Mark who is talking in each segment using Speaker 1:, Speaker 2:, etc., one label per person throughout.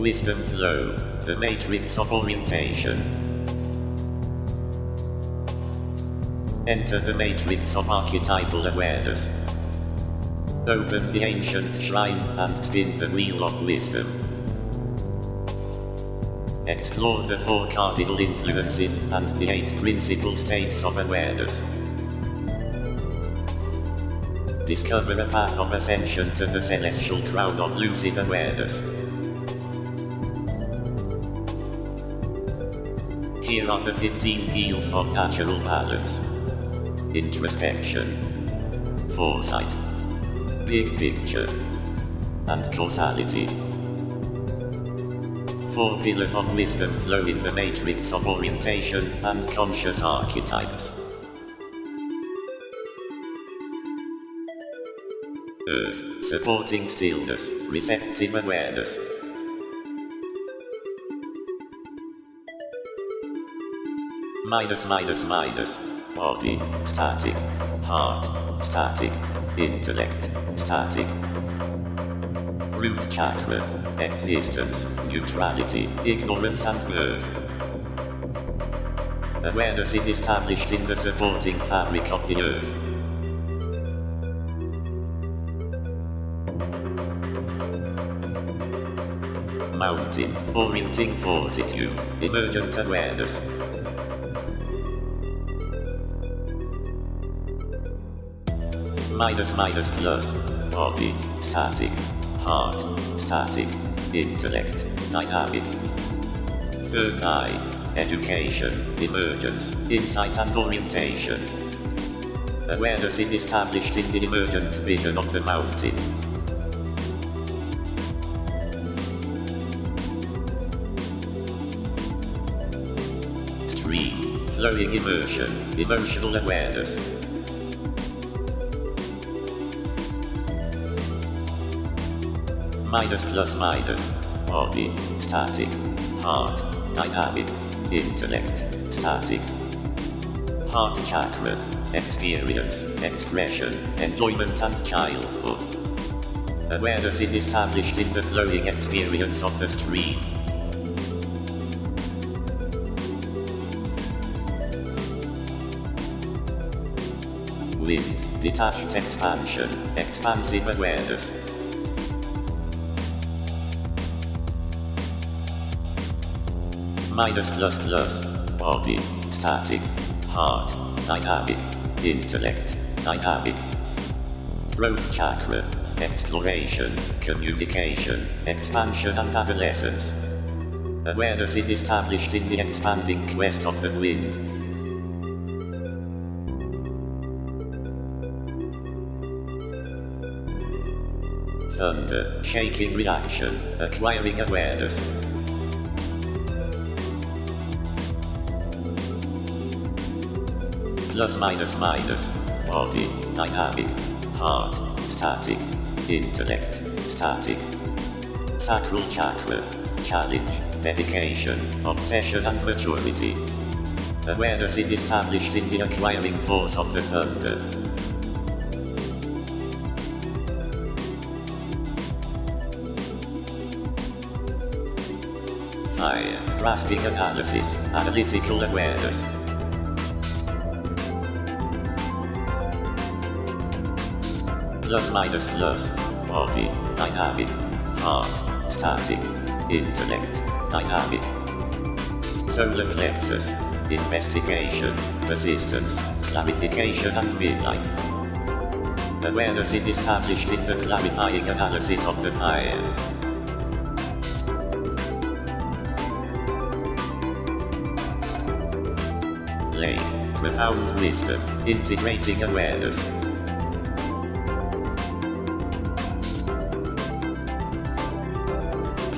Speaker 1: Wisdom flow, the matrix of orientation. Enter the matrix of archetypal awareness. Open the ancient shrine and spin the wheel of wisdom. Explore the four cardinal influences and the eight principal states of awareness. Discover a path of ascension to the celestial crown of lucid awareness. Here are the 15 fields of natural balance. Introspection. Foresight. Big picture. And causality. Four pillars of wisdom flow in the matrix of orientation and conscious archetypes. Earth, supporting stillness, receptive awareness. Minus minus minus, body, static, heart, static, intellect, static. Root chakra, existence, neutrality, ignorance and birth. Awareness is established in the supporting fabric of the earth. Mountain, orienting fortitude, emergent awareness. Minus minus plus, body, static, heart, static, intellect, dynamic. Third eye, education, emergence, insight and orientation. Awareness is established in the emergent vision of the mountain. Stream, flowing immersion, emotional awareness. Minus plus minus, body, static, heart, dynamic, intellect, static. Heart chakra, experience, expression, enjoyment and childhood. Awareness is established in the flowing experience of the stream. Wind, detached expansion, expansive awareness. Minus plus plus, body, static, heart, dynamic, intellect, dynamic. Throat chakra, exploration, communication, expansion and adolescence. Awareness is established in the expanding quest of the wind. Thunder, shaking reaction, acquiring awareness. Plus minus minus, body, dynamic, heart, static, intellect, static. Sacral chakra, challenge, dedication, obsession and maturity. Awareness is established in the acquiring force of the thunder. Fire, grasping analysis, analytical awareness. Plus minus plus, body, dynamic, heart, static, intellect, dynamic. Solar plexus, investigation, persistence, clarification and midlife. Awareness is established in the clarifying analysis of the fire. Lake, profound wisdom, integrating awareness.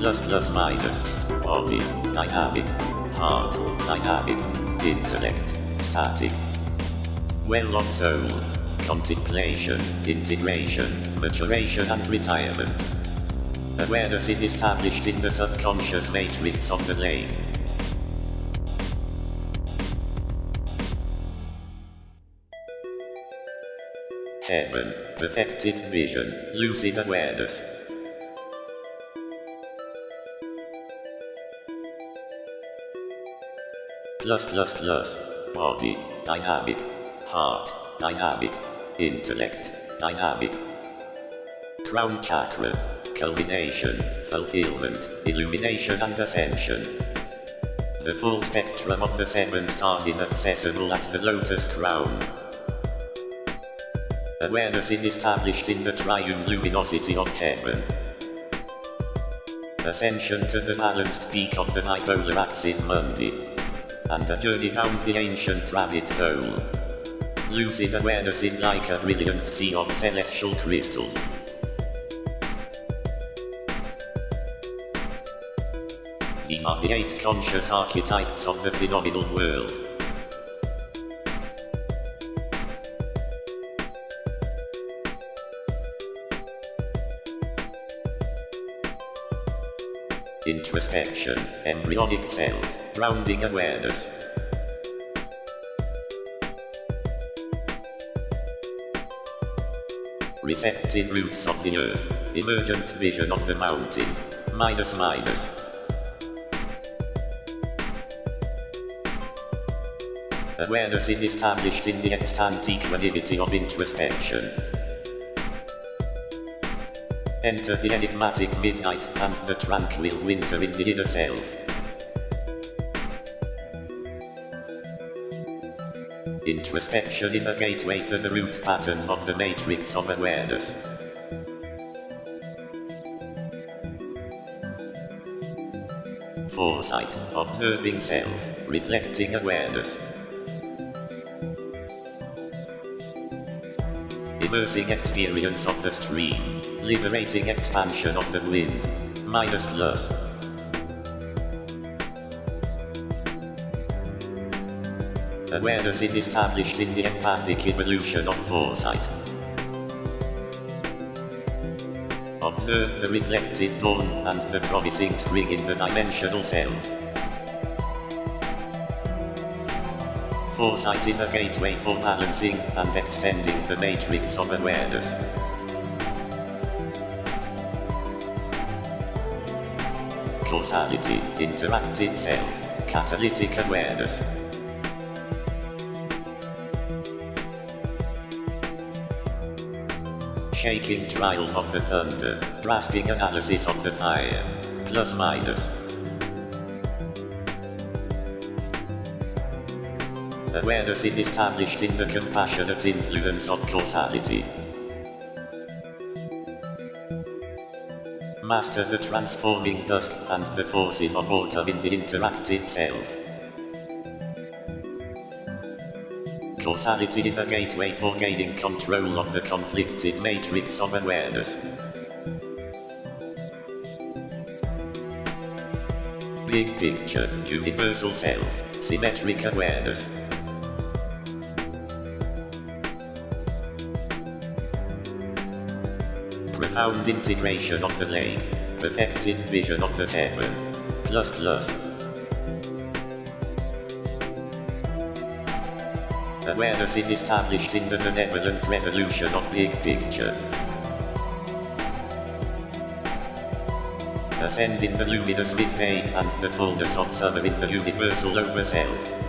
Speaker 1: Plus plus minus, body, dynamic, heart, dynamic, intellect, static. Well of soul, contemplation, integration, maturation and retirement. Awareness is established in the subconscious matrix of the lake. Heaven, perfected vision, lucid awareness. Plus body, dynamic, heart, dynamic, intellect, dynamic, crown chakra, culmination, fulfillment, illumination and ascension. The full spectrum of the seven stars is accessible at the lotus crown. Awareness is established in the triune luminosity of heaven. Ascension to the balanced peak of the bipolar axis mundi. And a journey down the ancient rabbit hole. Lucid awareness is like a brilliant sea of celestial crystals. These are the eight conscious archetypes of the phenomenal world. Introspection, embryonic self, grounding awareness. Receptive roots of the earth, emergent vision of the mountain, minus minus. Awareness is established in the extant equanimity of introspection. Enter the enigmatic midnight and the tranquil winter in the inner self. Introspection is a gateway for the root patterns of the matrix of awareness. Foresight, observing self, reflecting awareness. Immersing experience of the stream. Liberating expansion of the wind. Minus plus. Awareness is established in the empathic evolution of foresight. Observe the reflected dawn and the promising spring in the dimensional self. Foresight is a gateway for balancing and extending the matrix of awareness. Causality, interactive self, catalytic awareness. Shaking trials of the thunder, drastic analysis of the fire, plus minus. Awareness is established in the compassionate influence of causality. Master the transforming dust and the forces of autumn in the interactive self. Causality is a gateway for gaining control of the conflicted matrix of awareness. Big picture, universal self, symmetric awareness. Profound integration of the lake, perfected vision of the heaven. Plus plus. Awareness is established in the benevolent resolution of big picture. Ascend in the luminous midday and the fullness of summer in the universal over self.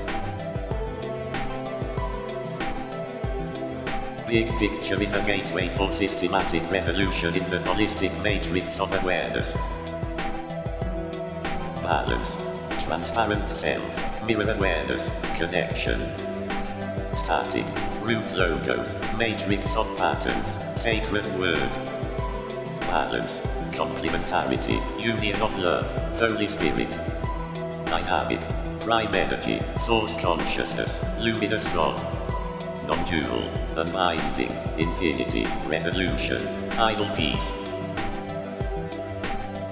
Speaker 1: Big picture is a gateway for systematic resolution in the holistic matrix of awareness. Balance. Transparent self. Mirror awareness. Connection. Static. Root logos. Matrix of patterns. Sacred word. Balance. Complementarity. Union of love. Holy Spirit. Dynamic. Prime energy. Source consciousness. Luminous God non-dual, unbinding, infinity, resolution, final peace.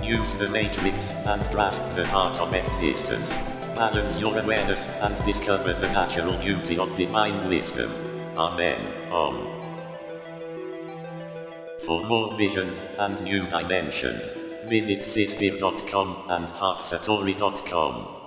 Speaker 1: Use the matrix and grasp the heart of existence. Balance your awareness and discover the natural beauty of divine wisdom. Amen. Om. For more visions and new dimensions, visit sispir.com and halfsatori.com.